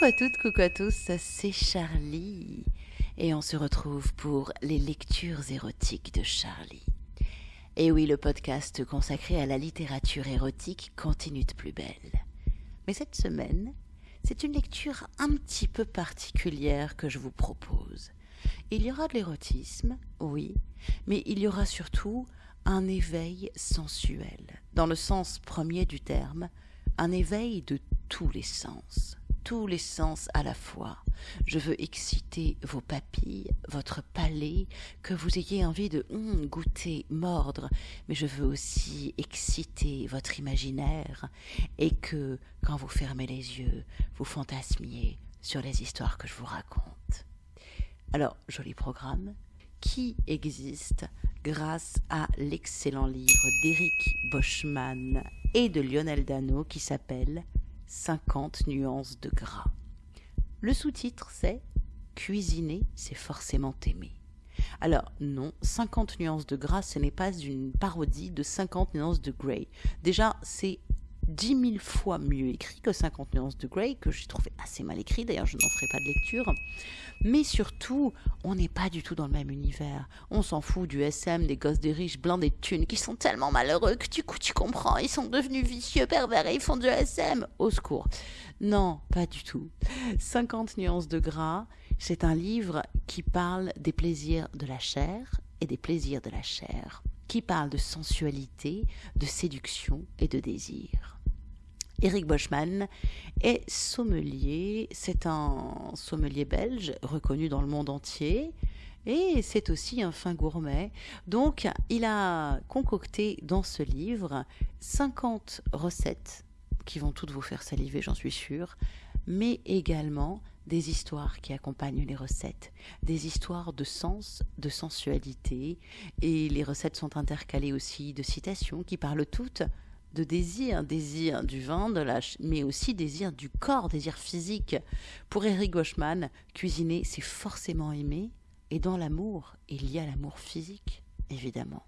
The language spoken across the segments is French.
Coucou à toutes, coucou à tous, c'est Charlie. Et on se retrouve pour les lectures érotiques de Charlie. Et oui, le podcast consacré à la littérature érotique continue de plus belle. Mais cette semaine, c'est une lecture un petit peu particulière que je vous propose. Il y aura de l'érotisme, oui, mais il y aura surtout un éveil sensuel, dans le sens premier du terme, un éveil de tous les sens tous les sens à la fois. Je veux exciter vos papilles, votre palais, que vous ayez envie de hum, goûter, mordre, mais je veux aussi exciter votre imaginaire et que, quand vous fermez les yeux, vous fantasmiez sur les histoires que je vous raconte. Alors, joli programme qui existe grâce à l'excellent livre d'Éric Boschman et de Lionel Dano qui s'appelle 50 nuances de gras. Le sous-titre, c'est Cuisiner, c'est forcément aimer. Alors non, 50 nuances de gras, ce n'est pas une parodie de 50 nuances de Grey. Déjà, c'est dix mille fois mieux écrit que 50 nuances de Grey, que j'ai trouvé assez mal écrit, d'ailleurs je n'en ferai pas de lecture. Mais surtout, on n'est pas du tout dans le même univers. On s'en fout du SM, des gosses des riches, blindés de thunes, qui sont tellement malheureux que du coup tu comprends, ils sont devenus vicieux, pervers et ils font du SM. Au secours. Non, pas du tout. 50 nuances de gras, c'est un livre qui parle des plaisirs de la chair et des plaisirs de la chair, qui parle de sensualité, de séduction et de désir. Eric Boschman est sommelier. C'est un sommelier belge reconnu dans le monde entier. Et c'est aussi un fin gourmet. Donc, il a concocté dans ce livre 50 recettes qui vont toutes vous faire saliver, j'en suis sûre, mais également des histoires qui accompagnent les recettes, des histoires de sens, de sensualité, et les recettes sont intercalées aussi de citations qui parlent toutes de désir, désir du la, mais aussi désir du corps, désir physique. Pour Eric Goschman, cuisiner, c'est forcément aimer, et dans l'amour, il y a l'amour physique, évidemment.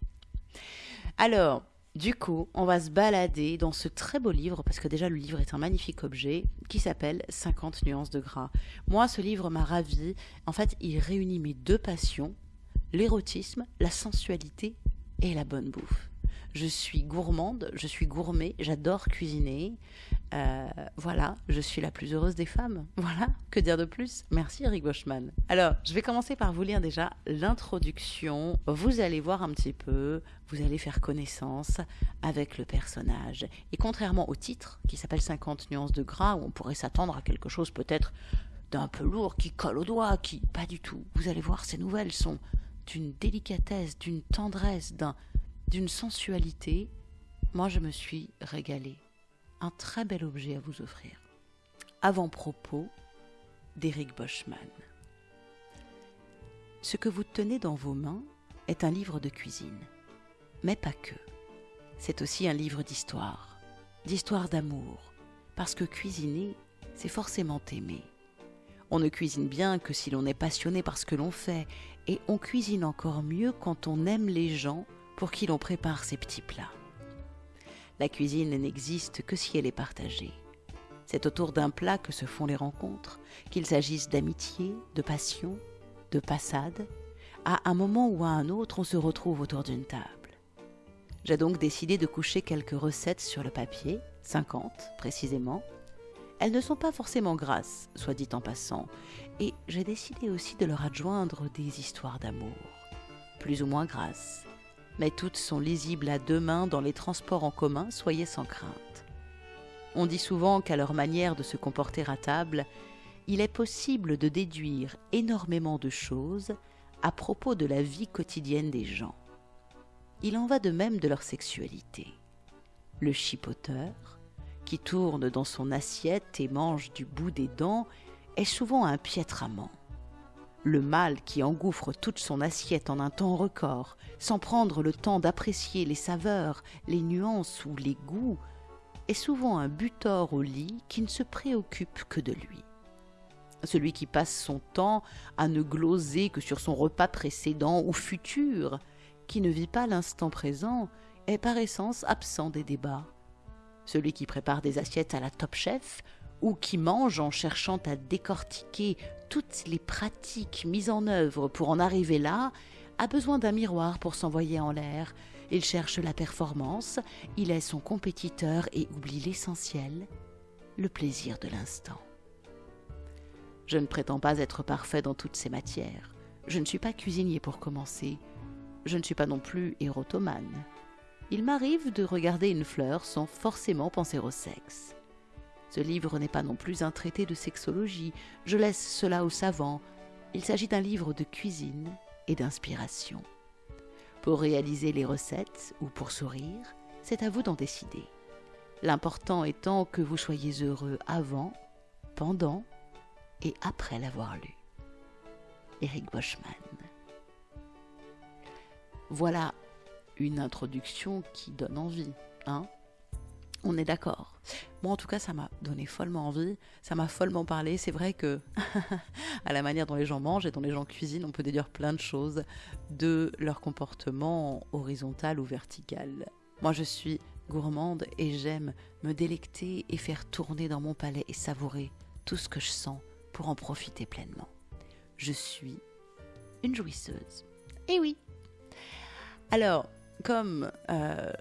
Alors, du coup, on va se balader dans ce très beau livre, parce que déjà le livre est un magnifique objet, qui s'appelle 50 nuances de gras. Moi, ce livre m'a ravi. En fait, il réunit mes deux passions, l'érotisme, la sensualité et la bonne bouffe je suis gourmande, je suis gourmet, j'adore cuisiner. Euh, voilà, je suis la plus heureuse des femmes. Voilà, que dire de plus? Merci Eric Boschman. Alors, je vais commencer par vous lire déjà l'introduction. Vous allez voir un petit peu, vous allez faire connaissance avec le personnage. Et contrairement au titre, qui s'appelle 50 nuances de gras, où on pourrait s'attendre à quelque chose peut-être d'un peu lourd, qui colle au doigt, qui... Pas du tout. Vous allez voir, ces nouvelles sont d'une délicatesse, d'une tendresse, d'un d'une sensualité, moi je me suis régalée. Un très bel objet à vous offrir. Avant-propos d'Éric Boschman. Ce que vous tenez dans vos mains est un livre de cuisine, mais pas que. C'est aussi un livre d'histoire, d'histoire d'amour, parce que cuisiner, c'est forcément aimer. On ne cuisine bien que si l'on est passionné par ce que l'on fait, et on cuisine encore mieux quand on aime les gens pour qui l'on prépare ces petits plats. La cuisine n'existe que si elle est partagée. C'est autour d'un plat que se font les rencontres, qu'il s'agisse d'amitié, de passion, de passade. À un moment ou à un autre, on se retrouve autour d'une table. J'ai donc décidé de coucher quelques recettes sur le papier, 50 précisément. Elles ne sont pas forcément grasses, soit dit en passant, et j'ai décidé aussi de leur adjoindre des histoires d'amour, plus ou moins grasses, mais toutes sont lisibles à deux mains dans les transports en commun, soyez sans crainte. On dit souvent qu'à leur manière de se comporter à table, il est possible de déduire énormément de choses à propos de la vie quotidienne des gens. Il en va de même de leur sexualité. Le chipoteur, qui tourne dans son assiette et mange du bout des dents, est souvent un piètre amant. Le mâle qui engouffre toute son assiette en un temps record, sans prendre le temps d'apprécier les saveurs, les nuances ou les goûts, est souvent un butor au lit qui ne se préoccupe que de lui. Celui qui passe son temps à ne gloser que sur son repas précédent ou futur, qui ne vit pas l'instant présent, est par essence absent des débats. Celui qui prépare des assiettes à la top chef ou qui mange en cherchant à décortiquer toutes les pratiques mises en œuvre pour en arriver là, a besoin d'un miroir pour s'envoyer en l'air. Il cherche la performance, il est son compétiteur et oublie l'essentiel, le plaisir de l'instant. Je ne prétends pas être parfait dans toutes ces matières. Je ne suis pas cuisinier pour commencer. Je ne suis pas non plus érotomane. Il m'arrive de regarder une fleur sans forcément penser au sexe. Ce livre n'est pas non plus un traité de sexologie, je laisse cela aux savants. Il s'agit d'un livre de cuisine et d'inspiration. Pour réaliser les recettes ou pour sourire, c'est à vous d'en décider. L'important étant que vous soyez heureux avant, pendant et après l'avoir lu. Eric Boschman. Voilà une introduction qui donne envie, hein? On est d'accord. Moi, en tout cas, ça m'a donné follement envie, ça m'a follement parlé. C'est vrai que, à la manière dont les gens mangent et dont les gens cuisinent, on peut déduire plein de choses de leur comportement horizontal ou vertical. Moi, je suis gourmande et j'aime me délecter et faire tourner dans mon palais et savourer tout ce que je sens pour en profiter pleinement. Je suis une jouisseuse. Eh oui. Alors, comme euh,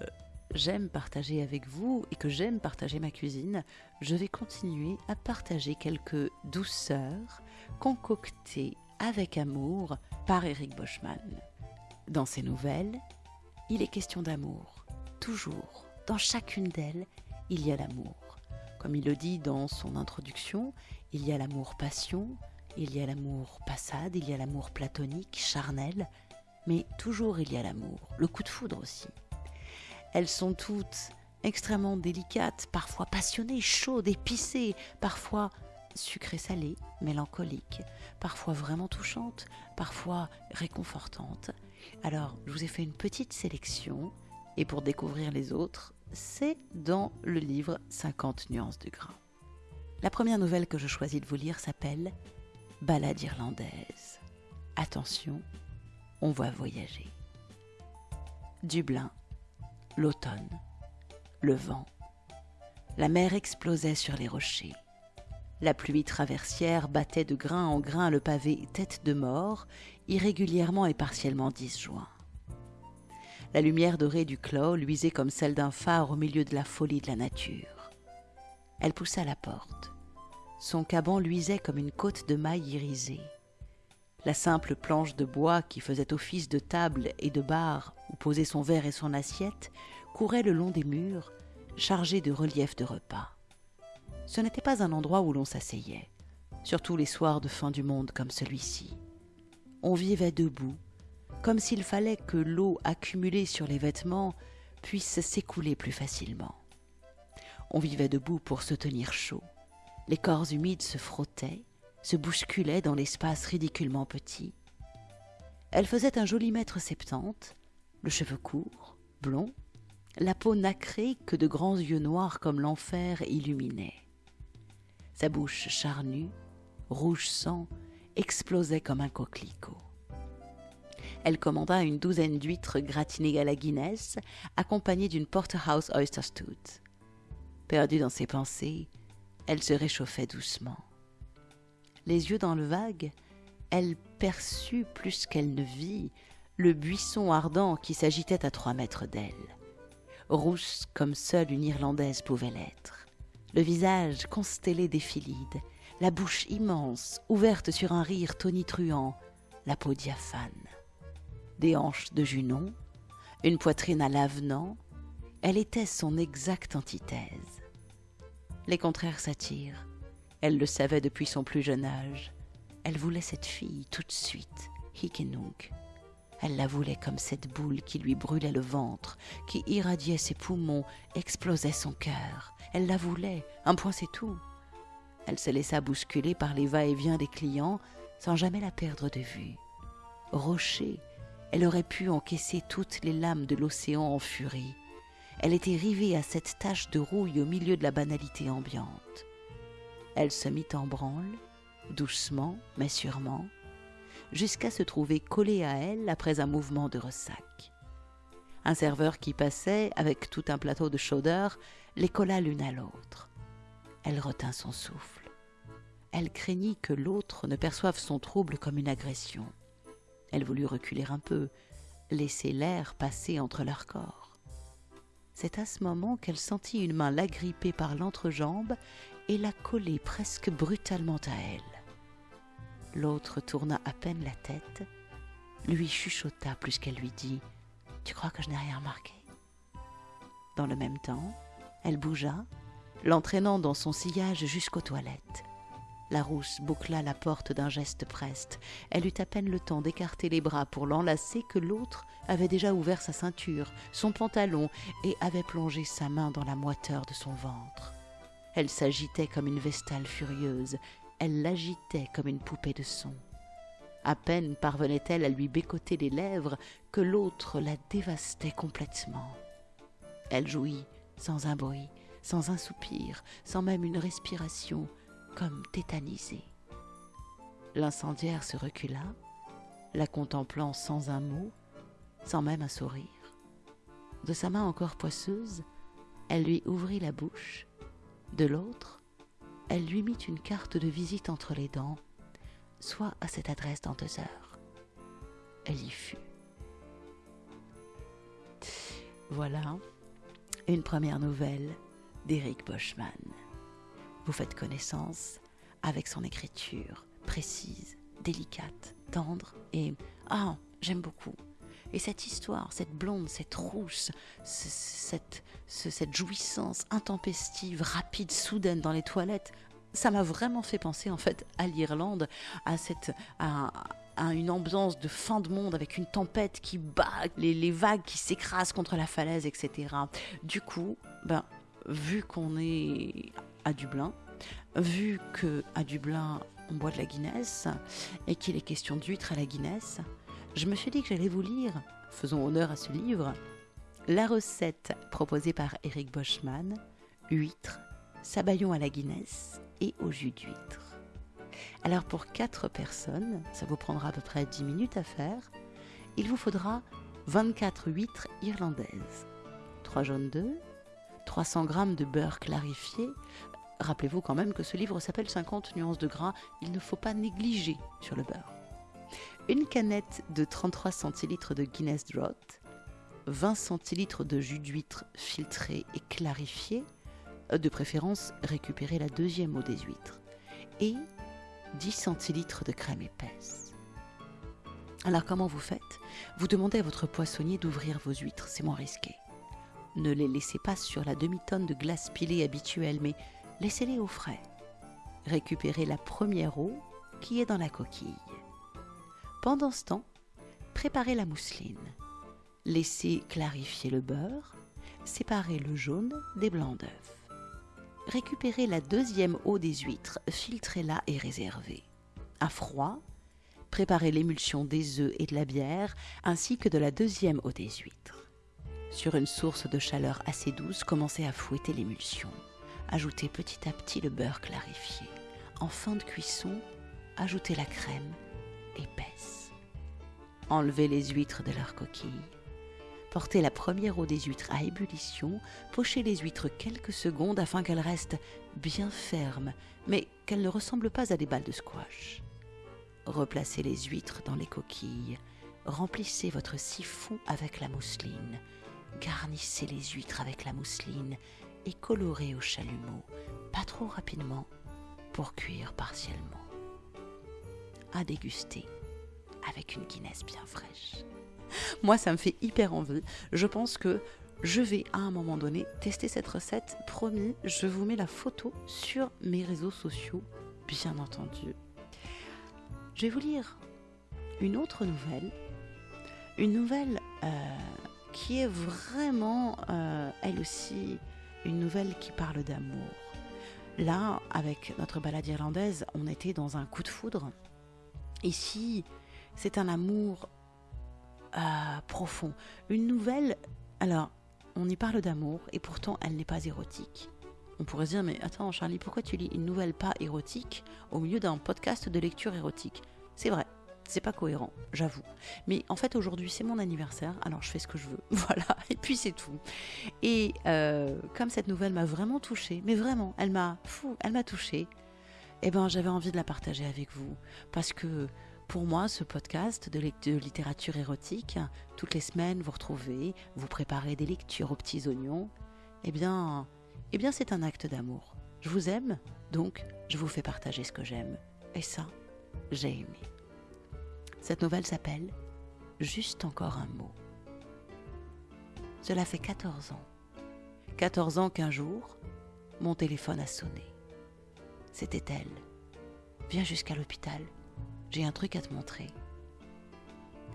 j'aime partager avec vous et que j'aime partager ma cuisine, je vais continuer à partager quelques douceurs concoctées avec amour par Eric Boschman. Dans ses nouvelles, il est question d'amour. Toujours, dans chacune d'elles, il y a l'amour. Comme il le dit dans son introduction, il y a l'amour-passion, il y a l'amour passade, il y a l'amour platonique, charnel, mais toujours il y a l'amour, le coup de foudre aussi. Elles sont toutes extrêmement délicates, parfois passionnées, chaudes, épicées, parfois sucrées-salées, mélancoliques, parfois vraiment touchantes, parfois réconfortantes. Alors, je vous ai fait une petite sélection, et pour découvrir les autres, c'est dans le livre 50 nuances de grain. La première nouvelle que je choisis de vous lire s'appelle Ballade irlandaise. Attention, on va voyager. Dublin, l'automne, le vent. La mer explosait sur les rochers. La pluie traversière battait de grain en grain le pavé tête de mort, irrégulièrement et partiellement disjoint. La lumière dorée du clos luisait comme celle d'un phare au milieu de la folie de la nature. Elle poussa la porte. Son caban luisait comme une côte de mailles irisée. La simple planche de bois qui faisait office de table et de bar posait son verre et son assiette courait le long des murs, chargée de reliefs de repas. Ce n'était pas un endroit où l'on s'asseyait, surtout les soirs de fin du monde comme celui-ci. On vivait debout, comme s'il fallait que l'eau accumulée sur les vêtements puisse s'écouler plus facilement. On vivait debout pour se tenir chaud, les corps humides se frottaient, se bousculaient dans l'espace ridiculement petit. Elle faisait un joli mètre septante, le cheveu court, blond, la peau nacrée que de grands yeux noirs comme l'enfer illuminaient. Sa bouche charnue, rouge sang, explosait comme un coquelicot. Elle commanda une douzaine d'huîtres gratinées à la Guinness, accompagnées d'une porterhouse oyster stout. Perdue dans ses pensées, elle se réchauffait doucement. Les yeux dans le vague, elle perçut plus qu'elle ne vit le buisson ardent qui s'agitait à trois mètres d'elle. Rousse comme seule une Irlandaise pouvait l'être, le visage constellé d'éphylides, la bouche immense, ouverte sur un rire tonitruant, la peau diaphane. Des hanches de junon, une poitrine à l'avenant, elle était son exacte antithèse les contraires s'attirent. Elle le savait depuis son plus jeune âge. Elle voulait cette fille tout de suite, Hikenunk. Elle la voulait comme cette boule qui lui brûlait le ventre, qui irradiait ses poumons, explosait son cœur. Elle la voulait, un point c'est tout. Elle se laissa bousculer par les va-et-vient des clients sans jamais la perdre de vue. Rocher, elle aurait pu encaisser toutes les lames de l'océan en furie elle était rivée à cette tache de rouille au milieu de la banalité ambiante. Elle se mit en branle, doucement mais sûrement, jusqu'à se trouver collée à elle après un mouvement de ressac. Un serveur qui passait, avec tout un plateau de chaudeur, les colla l'une à l'autre. Elle retint son souffle. Elle craignit que l'autre ne perçoive son trouble comme une agression. Elle voulut reculer un peu, laisser l'air passer entre leurs corps. C'est à ce moment qu'elle sentit une main l'agripper par l'entrejambe et la coller presque brutalement à elle. L'autre tourna à peine la tête, lui chuchota plus qu'elle lui dit Tu crois que je n'ai rien remarqué? Dans le même temps, elle bougea, l'entraînant dans son sillage jusqu'aux toilettes. La rousse boucla la porte d'un geste preste. Elle eut à peine le temps d'écarter les bras pour l'enlacer que l'autre avait déjà ouvert sa ceinture, son pantalon, et avait plongé sa main dans la moiteur de son ventre. Elle s'agitait comme une vestale furieuse, elle l'agitait comme une poupée de son. À peine parvenait-elle à lui bécoter les lèvres que l'autre la dévastait complètement. Elle jouit sans un bruit, sans un soupir, sans même une respiration, comme tétanisée. L'incendiaire se recula, la contemplant sans un mot, sans même un sourire. De sa main encore poisseuse, elle lui ouvrit la bouche, de l'autre, elle lui mit une carte de visite entre les dents, soit à cette adresse dans deux heures. Elle y fut. Voilà une première nouvelle d'Éric Boschman vous faites connaissance avec son écriture précise, délicate, tendre et ah, j'aime beaucoup. Et cette histoire, cette blonde, cette rousse, cette, jouissance intempestive, rapide, soudaine dans les toilettes, ça m'a vraiment fait penser en fait à l'Irlande, à cette à, une ambiance de fin de monde avec une tempête qui bat, les, les vagues qui s'écrasent contre la falaise, etc. Du coup, ben vu qu'on est à Dublin, vu que à Dublin on boit de la Guinness et qu'il est question d'huîtres à la Guinness, je me suis dit que j'allais vous lire, faisons honneur à ce livre, la recette proposée par Eric Boschman, huîtres, sabayon à la Guinness et au jus d'huître. Alors pour 4 personnes, ça vous prendra à peu près 10 minutes à faire, il vous faudra 24 huîtres irlandaises, 3 jaunes d'œufs, 300 g de beurre clarifié. Rappelez-vous quand même que ce livre s'appelle 50 nuances de gras, il ne faut pas négliger sur le beurre. Une canette de 33 centilitres de Guinness Draught, 20 centilitres de jus d'huître filtré et clarifié, de préférence récupérer la deuxième eau des huîtres, et 10 centilitres de crème épaisse. Alors comment vous faites? Vous demandez à votre poissonnier d'ouvrir vos huîtres, c'est moins risqué. Ne les laissez pas sur la demi-tonne de glace pilée habituelle, mais laissez-les au frais. Récupérez la première eau qui est dans la coquille. Pendant ce temps, préparez la mousseline. Laissez clarifier le beurre. Séparez le jaune des blancs d'œufs. Récupérez la deuxième eau des huîtres, filtrez-la et réservez. À froid, préparez l'émulsion des œufs et de la bière, ainsi que de la deuxième eau des huîtres. Sur une source de chaleur assez douce, commencez à fouetter l'émulsion. Ajoutez petit à petit le beurre clarifié. En fin de cuisson, ajoutez la crème épaisse. Enlevez les huîtres de leur coquille. Portez la première eau des huîtres à ébullition, pochez les huîtres quelques secondes afin qu'elles restent bien fermes, mais qu'elles ne ressemblent pas à des balles de squash. Replacez les huîtres dans les coquilles, remplissez votre siphon avec la mousseline, Garnissez les huîtres avec la mousseline et colorez au chalumeau, pas trop rapidement, pour cuire partiellement. À déguster avec une Guinness bien fraîche. Moi, ça me fait hyper envie. Je pense que je vais à un moment donné tester cette recette. Promis, je vous mets la photo sur mes réseaux sociaux, bien entendu. Je vais vous lire une autre nouvelle. Une nouvelle euh, qui est vraiment, euh, elle aussi, une nouvelle qui parle d'amour. Là, avec notre balade irlandaise, on était dans un coup de foudre. Ici, c'est un amour euh, profond. Une nouvelle, alors, on y parle d'amour et pourtant elle n'est pas érotique. On pourrait se dire, mais attends Charlie, pourquoi tu lis une nouvelle pas érotique au milieu d'un podcast de lecture érotique? C'est vrai, C'est pas cohérent, j'avoue. Mais en fait, aujourd'hui, c'est mon anniversaire, alors je fais ce que je veux. Voilà, et puis c'est tout. Et euh, comme cette nouvelle m'a vraiment touchée, mais vraiment, elle m'a fou, elle m'a touchée, eh ben, j'avais envie de la partager avec vous. Parce que pour moi, ce podcast de, littérature érotique, toutes les semaines, vous retrouvez, vous préparez des lectures aux petits oignons, eh bien, eh bien c'est un acte d'amour. Je vous aime, donc je vous fais partager ce que j'aime. Et ça, j'ai aimé. Cette nouvelle s'appelle Juste encore un mot. Cela fait 14 ans. 14 ans qu'un jour, mon téléphone a sonné. C'était elle. Viens jusqu'à l'hôpital. J'ai un truc à te montrer.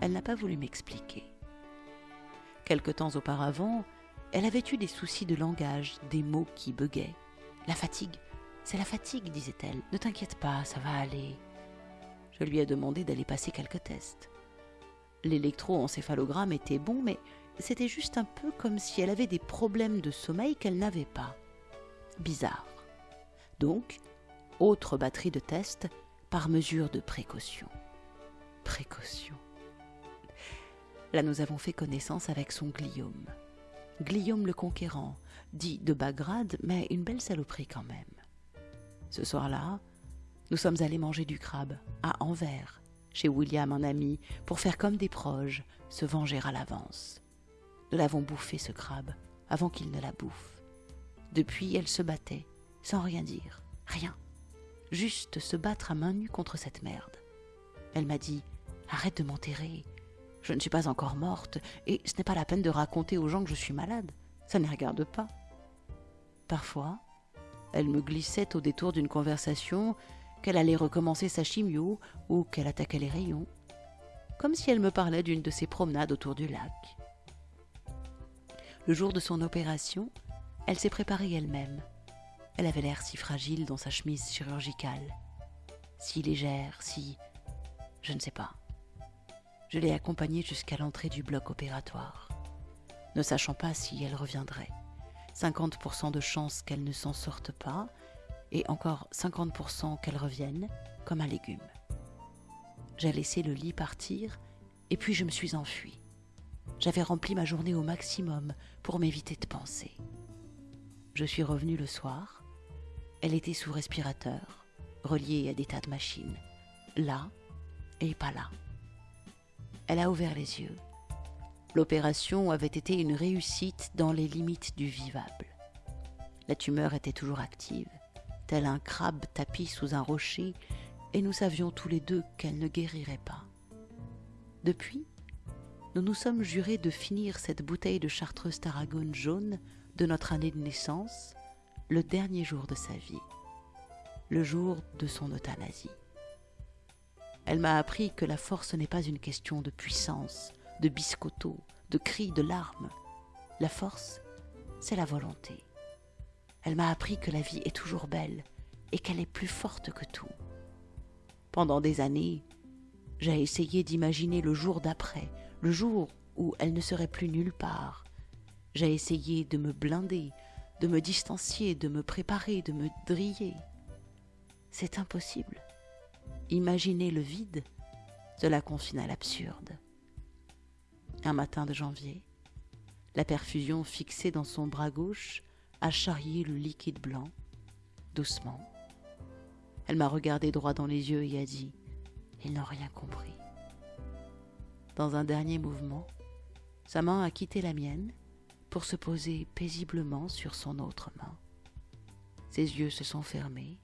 Elle n'a pas voulu m'expliquer. Quelque temps auparavant, elle avait eu des soucis de langage, des mots qui buguaient. La fatigue, c'est la fatigue, disait-elle. Ne t'inquiète pas, ça va aller. Je lui ai demandé d'aller passer quelques tests. L'électroencéphalogramme était bon, mais c'était juste un peu comme si elle avait des problèmes de sommeil qu'elle n'avait pas. Bizarre. Donc, autre batterie de tests par mesure de précaution. Précaution. Là, nous avons fait connaissance avec son Guillaume. Guillaume le Conquérant, dit de bas grade, mais une belle saloperie quand même. Ce soir-là, nous sommes allés manger du crabe à Anvers, chez William, un ami, pour faire comme des proches, se venger à l'avance. Nous l'avons bouffé, ce crabe, avant qu'il ne la bouffe. Depuis, elle se battait, sans rien dire, rien. Juste se battre à main nue contre cette merde. Elle m'a dit Arrête de m'enterrer. Je ne suis pas encore morte, et ce n'est pas la peine de raconter aux gens que je suis malade. Ça ne les regarde pas. Parfois, elle me glissait au détour d'une conversation qu'elle allait recommencer sa chimio ou qu'elle attaquait les rayons, comme si elle me parlait d'une de ses promenades autour du lac. Le jour de son opération, elle s'est préparée elle-même. Elle avait l'air si fragile dans sa chemise chirurgicale, si légère, si... je ne sais pas. Je l'ai accompagnée jusqu'à l'entrée du bloc opératoire, ne sachant pas si elle reviendrait. 50% de chance qu'elle ne s'en sorte pas, et encore 50% qu'elle revienne, comme un légume. J'ai laissé le lit partir, et puis je me suis enfuie. J'avais rempli ma journée au maximum pour m'éviter de penser. Je suis revenue le soir. Elle était sous respirateur, reliée à des tas de machines, là et pas là. Elle a ouvert les yeux. L'opération avait été une réussite dans les limites du vivable. La tumeur était toujours active, tel un crabe tapi sous un rocher, et nous savions tous les deux qu'elle ne guérirait pas. Depuis, nous nous sommes jurés de finir cette bouteille de chartreuse tarragone jaune de notre année de naissance le dernier jour de sa vie, le jour de son euthanasie. Elle m'a appris que la force n'est pas une question de puissance, de biscotto, de cris, de larmes. La force, c'est la volonté. Elle m'a appris que la vie est toujours belle et qu'elle est plus forte que tout. Pendant des années, j'ai essayé d'imaginer le jour d'après, le jour où elle ne serait plus nulle part. J'ai essayé de me blinder, de me distancier, de me préparer, de me driller. C'est impossible. Imaginer le vide, cela confine à l'absurde. Un matin de janvier, la perfusion fixée dans son bras gauche a charrié le liquide blanc, doucement. Elle m'a regardé droit dans les yeux et a dit Ils n'ont rien compris. Dans un dernier mouvement, sa main a quitté la mienne pour se poser paisiblement sur son autre main. Ses yeux se sont fermés.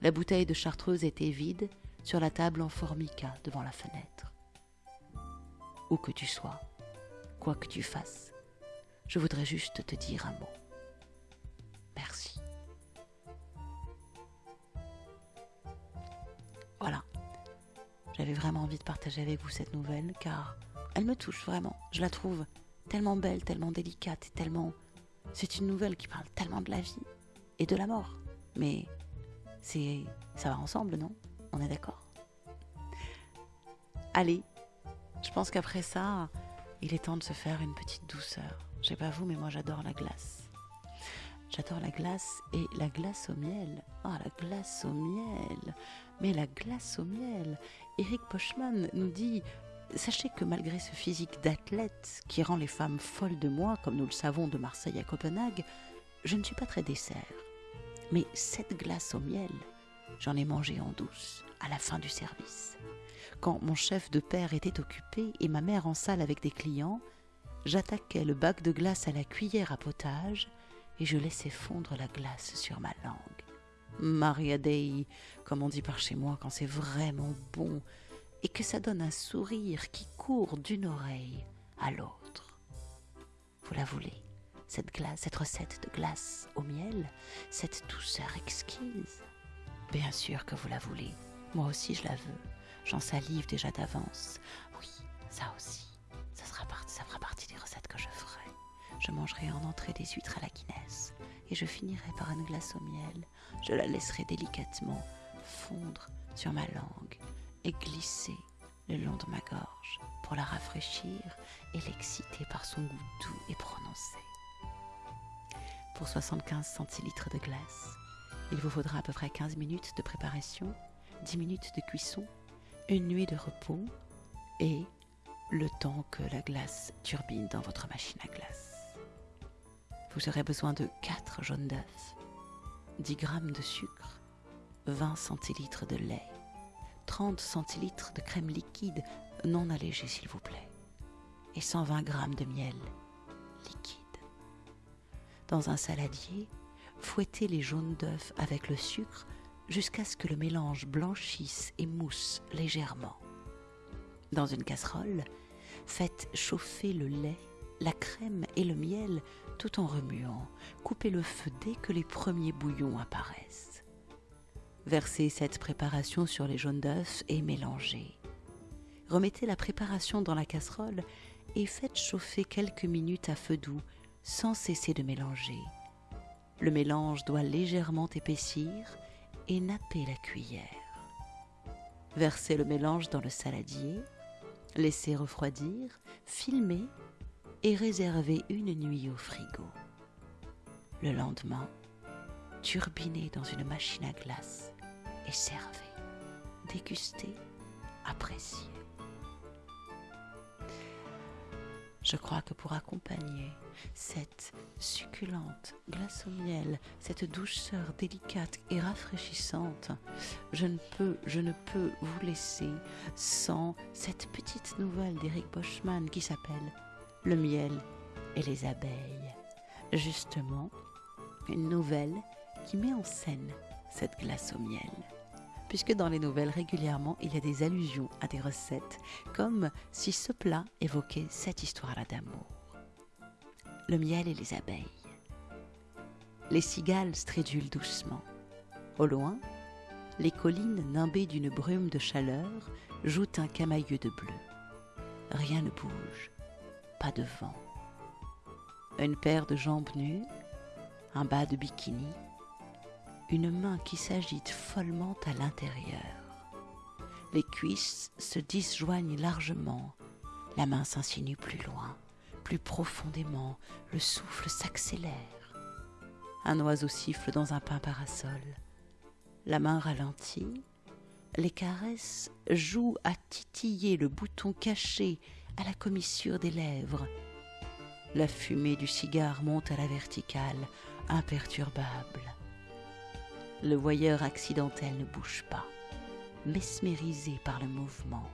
La bouteille de chartreuse était vide sur la table en formica devant la fenêtre. Où que tu sois, quoi que tu fasses, je voudrais juste te dire un mot. Merci. Voilà. J'avais vraiment envie de partager avec vous cette nouvelle car elle me touche vraiment. Je la trouve tellement belle, tellement délicate, tellement... C'est une nouvelle qui parle tellement de la vie et de la mort. Mais c'est ça va ensemble, non? On est d'accord? Allez, je pense qu'après ça, il est temps de se faire une petite douceur. Je sais pas vous, mais moi j'adore la glace. J'adore la glace et la glace au miel. Ah, la glace au miel. Mais la glace au miel. Eric Pochman nous dit Sachez que malgré ce physique d'athlète qui rend les femmes folles de moi, comme nous le savons de Marseille à Copenhague, je ne suis pas très dessert. Mais cette glace au miel, j'en ai mangé en douce, à la fin du service. Quand mon chef de père était occupé et ma mère en salle avec des clients, j'attaquais le bac de glace à la cuillère à potage et je laissais fondre la glace sur ma langue. Maria Dei, comme on dit par chez moi quand c'est vraiment bon, et que ça donne un sourire qui court d'une oreille à l'autre. Vous la voulez, cette glace, cette recette de glace au miel, cette douceur exquise? Bien sûr que vous la voulez. Moi aussi je la veux. J'en salive déjà d'avance. Oui, ça aussi. Ça, ça fera partie des recettes que je ferai. Je mangerai en entrée des huîtres à la Guinness et je finirai par une glace au miel. Je la laisserai délicatement fondre sur ma langue et glisser le long de ma gorge pour la rafraîchir et l'exciter par son goût doux et prononcé. Pour 75 centilitres de glace, il vous faudra à peu près 15 minutes de préparation, 10 minutes de cuisson, une nuit de repos et le temps que la glace turbine dans votre machine à glace. Vous aurez besoin de 4 jaunes d'œufs, 10 g de sucre, 20 centilitres de lait, 30 centilitres de crème liquide non allégée s'il vous plaît, et 120 g de miel liquide. Dans un saladier, fouettez les jaunes d'œufs avec le sucre jusqu'à ce que le mélange blanchisse et mousse légèrement. Dans une casserole, faites chauffer le lait, la crème et le miel tout en remuant. Coupez le feu dès que les premiers bouillons apparaissent. Versez cette préparation sur les jaunes d'œufs et mélangez. Remettez la préparation dans la casserole et faites chauffer quelques minutes à feu doux sans cesser de mélanger. Le mélange doit légèrement épaissir et napper la cuillère. Versez le mélange dans le saladier, laissez refroidir, filmez et réservez une nuit au frigo. Le lendemain, turbinez dans une machine à glace et servez. Dégustez, appréciez. Je crois que pour accompagner cette succulente glace au miel, cette douceur délicate et rafraîchissante, je ne peux, je ne peux vous laisser sans cette petite nouvelle d'Eric Boschman qui s'appelle Le miel et les abeilles. Justement, une nouvelle qui met en scène cette glace au miel puisque dans les nouvelles régulièrement il y a des allusions à des recettes, comme si ce plat évoquait cette histoire-là d'amour. Le miel et les abeilles. Les cigales stridulent doucement. Au loin, les collines nimbées d'une brume de chaleur jouent un camailleux de bleu. Rien ne bouge, pas de vent. Une paire de jambes nues, un bas de bikini, une main qui s'agite follement à l'intérieur. Les cuisses se disjoignent largement, la main s'insinue plus loin, plus profondément, le souffle s'accélère. Un oiseau siffle dans un pain parasol. La main ralentit, les caresses jouent à titiller le bouton caché à la commissure des lèvres. La fumée du cigare monte à la verticale, imperturbable. Le voyeur accidentel ne bouge pas, mesmérisé par le mouvement.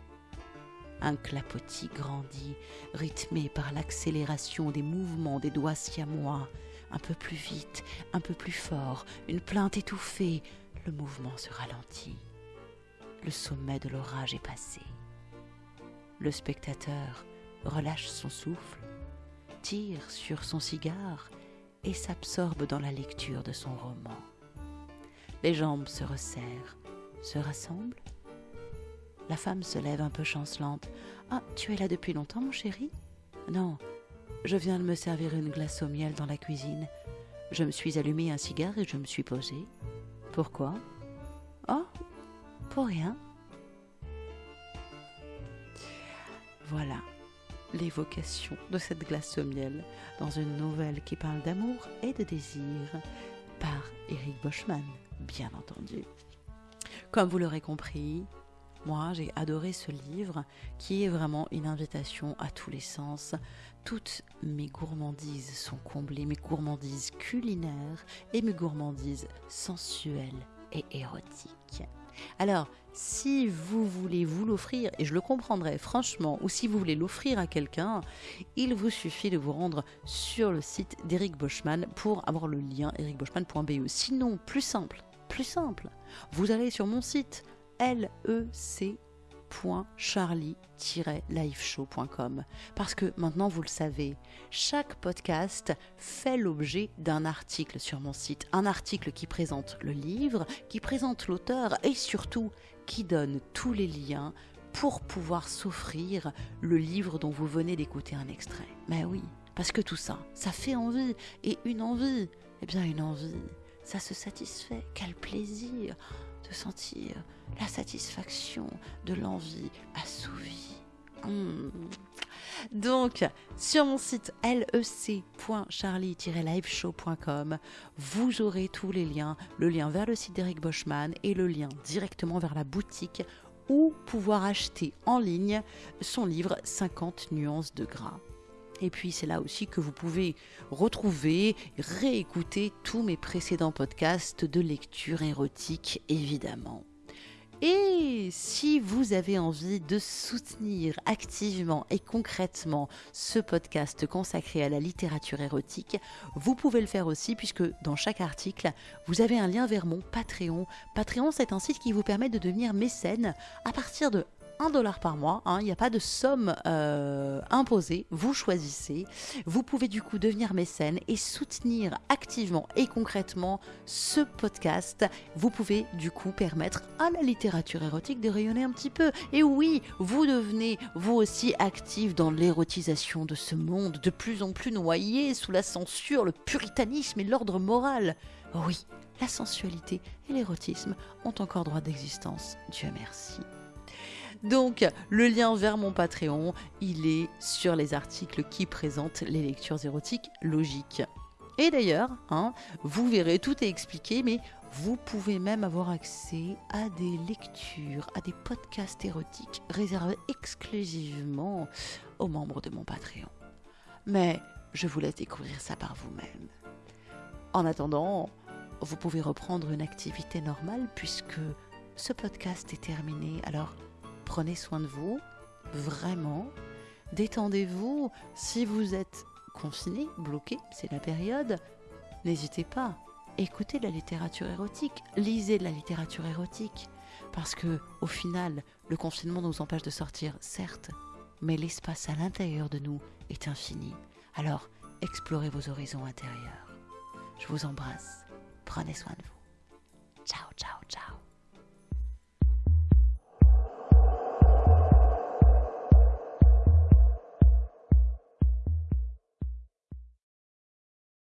Un clapotis grandit, rythmé par l'accélération des mouvements des doigts siamois. Un peu plus vite, un peu plus fort, une plainte étouffée, le mouvement se ralentit. Le sommet de l'orage est passé. Le spectateur relâche son souffle, tire sur son cigare et s'absorbe dans la lecture de son roman. Les jambes se resserrent, se rassemblent. La femme se lève un peu chancelante. Ah, tu es là depuis longtemps, mon chéri? Non, je viens de me servir une glace au miel dans la cuisine. Je me suis allumé un cigare et je me suis posé. Pourquoi? Oh, pour rien. Voilà l'évocation de cette glace au miel dans une nouvelle qui parle d'amour et de désir par Eric Boschman bien entendu. Comme vous l'aurez compris, Moi, j'ai adoré ce livre qui est vraiment une invitation à tous les sens. Toutes mes gourmandises sont comblées, mes gourmandises culinaires et mes gourmandises sensuelles et érotiques. Alors, si vous voulez vous l'offrir, et je le comprendrai franchement, ou si vous voulez l'offrir à quelqu'un, il vous suffit de vous rendre sur le site d'Eric Boschman pour avoir le lien ericboschman.be. Sinon, plus simple, plus simple, vous allez sur mon site lec www.charlie-liveshow.com parce que maintenant vous le savez, chaque podcast fait l'objet d'un article sur mon site, un article qui présente le livre, qui présente l'auteur et surtout qui donne tous les liens pour pouvoir s'offrir le livre dont vous venez d'écouter un extrait. Mais oui, parce que tout ça, ça fait envie. Et une envie, eh bien une envie, ça se satisfait, quel plaisir de sentir la satisfaction de l'envie assouvie. Hmm. Donc, sur mon site lec.charlie-liveshow.com, vous aurez tous les liens, le lien vers le site d'Eric Boschman et le lien directement vers la boutique où pouvoir acheter en ligne son livre 50 nuances de gras. Et puis c'est là aussi que vous pouvez retrouver, réécouter tous mes précédents podcasts de lecture érotique, évidemment. Et si vous avez envie de soutenir activement et concrètement ce podcast consacré à la littérature érotique, vous pouvez le faire aussi puisque dans chaque article, vous avez un lien vers mon Patreon. Patreon, c'est un site qui vous permet de devenir mécène à partir de 1 dollar par mois. Hein. Il n'y a pas de somme euh, imposée. Vous choisissez. Vous pouvez du coup devenir mécène et soutenir activement et concrètement ce podcast. Vous pouvez du coup permettre à la littérature érotique de rayonner un petit peu. Et oui, vous devenez vous aussi actif dans l'érotisation de ce monde de plus en plus noyé sous la censure, le puritanisme et l'ordre moral. Oui, la sensualité et l'érotisme ont encore droit d'existence. Dieu merci. Donc, le lien vers mon Patreon, il est sur les articles qui présentent les lectures érotiques logiques. Et d'ailleurs, hein, vous verrez, tout est expliqué, mais vous pouvez même avoir accès à des lectures, à des podcasts érotiques réservés exclusivement aux membres de mon Patreon. Mais je vous laisse découvrir ça par vous-même. En attendant, vous pouvez reprendre une activité normale puisque ce podcast est terminé. Alors, prenez soin de vous, vraiment. Détendez-vous. Si vous êtes confiné, bloqué, c'est la période, n'hésitez pas. Écoutez de la littérature érotique, lisez de la littérature érotique. Parce que, au final, le confinement nous empêche de sortir, certes, mais l'espace à l'intérieur de nous est infini. Alors, explorez vos horizons intérieurs. Je vous embrasse. Prenez soin de vous. Ciao, ciao.